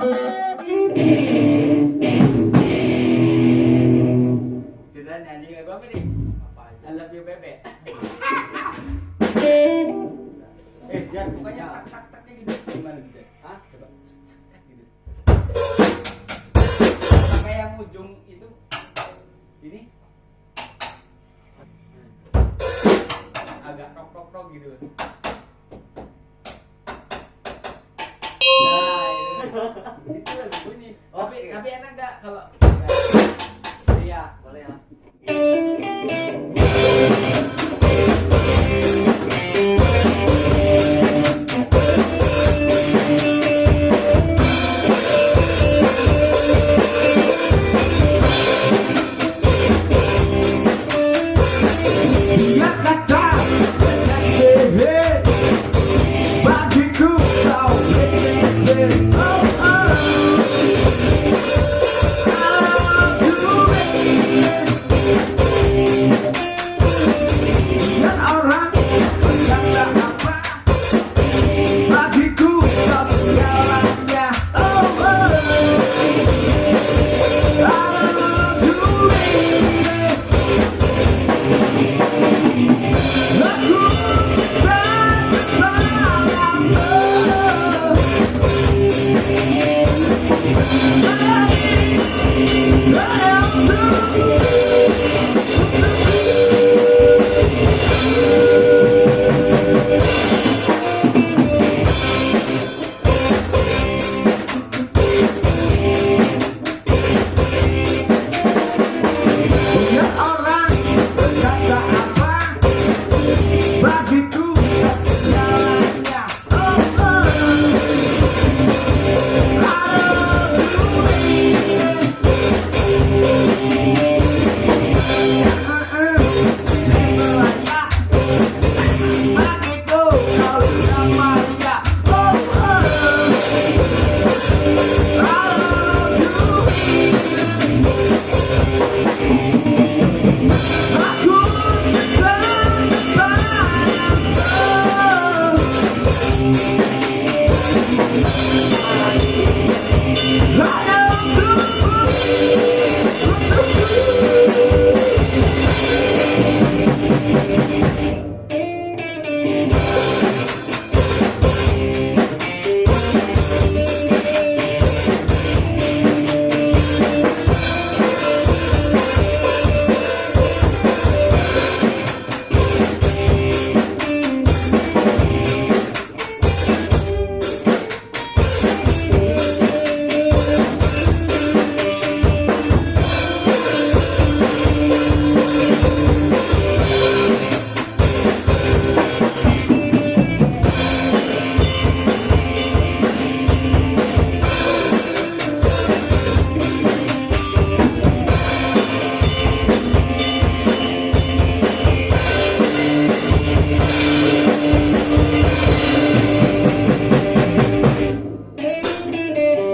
Kita nyanyi lagu apa nih? Apa aja? I love you bebe. eh, jangan pokoknya tak tak taknya gitu. Gimana gitu? Hah? Coba. Tak gitu. Pakai yang ujung itu ini agak tok tok tok gitu. Itu, itu lagu bunyi. Tapi tapi enak gak kalau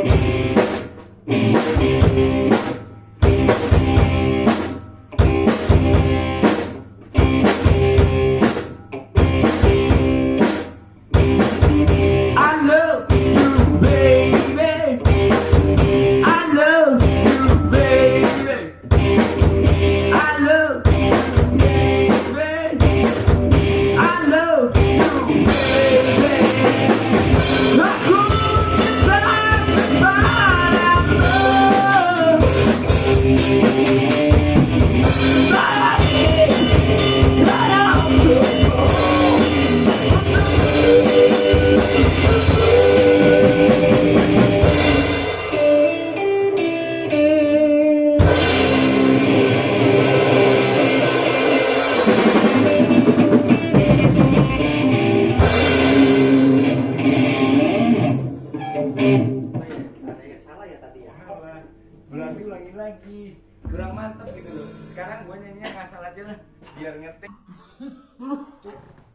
I Berarti ulangi lagi. Kurang mantep gitu loh. Sekarang gue nyanyinya ngasal aja lah. Biar ngetik.